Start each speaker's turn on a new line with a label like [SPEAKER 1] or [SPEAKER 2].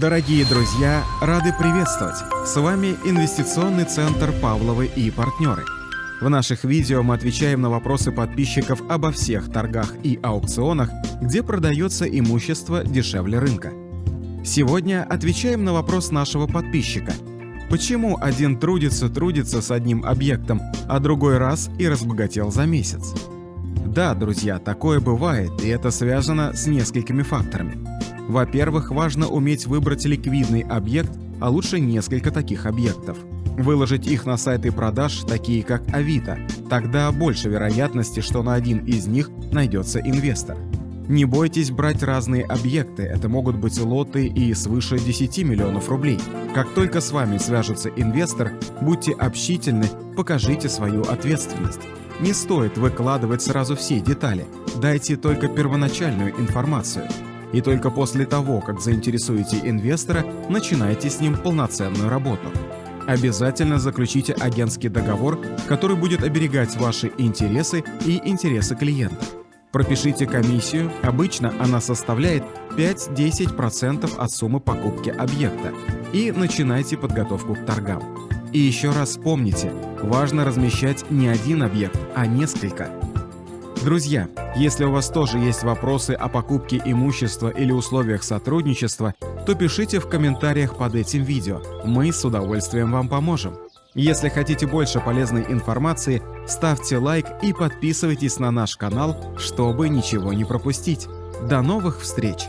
[SPEAKER 1] Дорогие друзья, рады приветствовать! С вами Инвестиционный центр Павловы и партнеры. В наших видео мы отвечаем на вопросы подписчиков обо всех торгах и аукционах, где продается имущество дешевле рынка. Сегодня отвечаем на вопрос нашего подписчика. Почему один трудится-трудится с одним объектом, а другой раз и разбогател за месяц? Да, друзья, такое бывает, и это связано с несколькими факторами. Во-первых, важно уметь выбрать ликвидный объект, а лучше несколько таких объектов. Выложить их на сайты продаж, такие как Авито. Тогда больше вероятности, что на один из них найдется инвестор. Не бойтесь брать разные объекты, это могут быть лоты и свыше 10 миллионов рублей. Как только с вами свяжется инвестор, будьте общительны, покажите свою ответственность. Не стоит выкладывать сразу все детали, дайте только первоначальную информацию – и только после того, как заинтересуете инвестора, начинайте с ним полноценную работу. Обязательно заключите агентский договор, который будет оберегать ваши интересы и интересы клиента. Пропишите комиссию, обычно она составляет 5-10% от суммы покупки объекта, и начинайте подготовку к торгам. И еще раз помните, важно размещать не один объект, а несколько. Друзья, если у вас тоже есть вопросы о покупке имущества или условиях сотрудничества, то пишите в комментариях под этим видео, мы с удовольствием вам поможем. Если хотите больше полезной информации, ставьте лайк и подписывайтесь на наш канал, чтобы ничего не пропустить. До новых встреч!